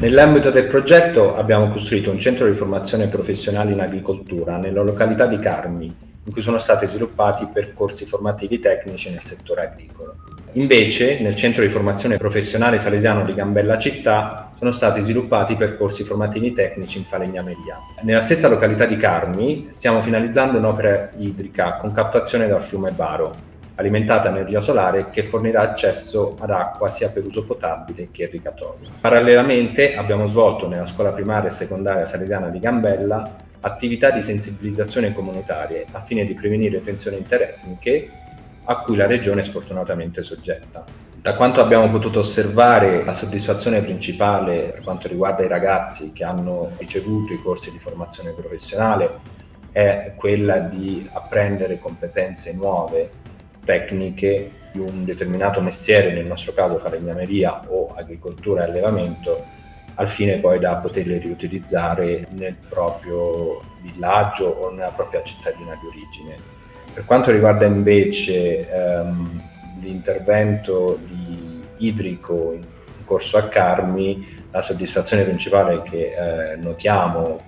Nell'ambito del progetto abbiamo costruito un centro di formazione professionale in agricoltura nella località di Carmi, in cui sono stati sviluppati percorsi formativi tecnici nel settore agricolo. Invece, nel centro di formazione professionale salesiano di Gambella Città sono stati sviluppati percorsi formativi tecnici in falegnameria. Nella stessa località di Carmi stiamo finalizzando un'opera idrica con captazione dal fiume Baro, alimentata a energia solare che fornirà accesso ad acqua sia per uso potabile che irrigatorio. Parallelamente abbiamo svolto nella scuola primaria e secondaria salesiana di Gambella attività di sensibilizzazione comunitarie a fine di prevenire tensioni interetniche a cui la regione è sfortunatamente soggetta. Da quanto abbiamo potuto osservare, la soddisfazione principale per quanto riguarda i ragazzi che hanno ricevuto i corsi di formazione professionale è quella di apprendere competenze nuove, tecniche di un determinato mestiere, nel nostro caso falegnameria o agricoltura e allevamento, al fine poi da poterle riutilizzare nel proprio villaggio o nella propria cittadina di origine. Per quanto riguarda invece ehm, l'intervento idrico in corso a Carmi, la soddisfazione principale che eh, notiamo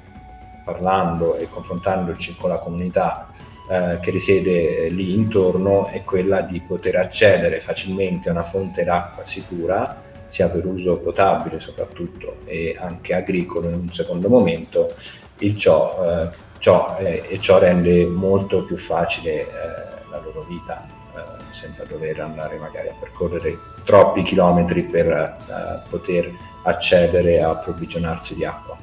parlando e confrontandoci con la comunità eh, che risiede lì intorno è quella di poter accedere facilmente a una fonte d'acqua sicura sia per uso potabile soprattutto e anche agricolo in un secondo momento, ciò, eh, ciò eh, e ciò rende molto più facile eh, la loro vita eh, senza dover andare magari a percorrere troppi chilometri per eh, poter accedere a approvvigionarsi di acqua.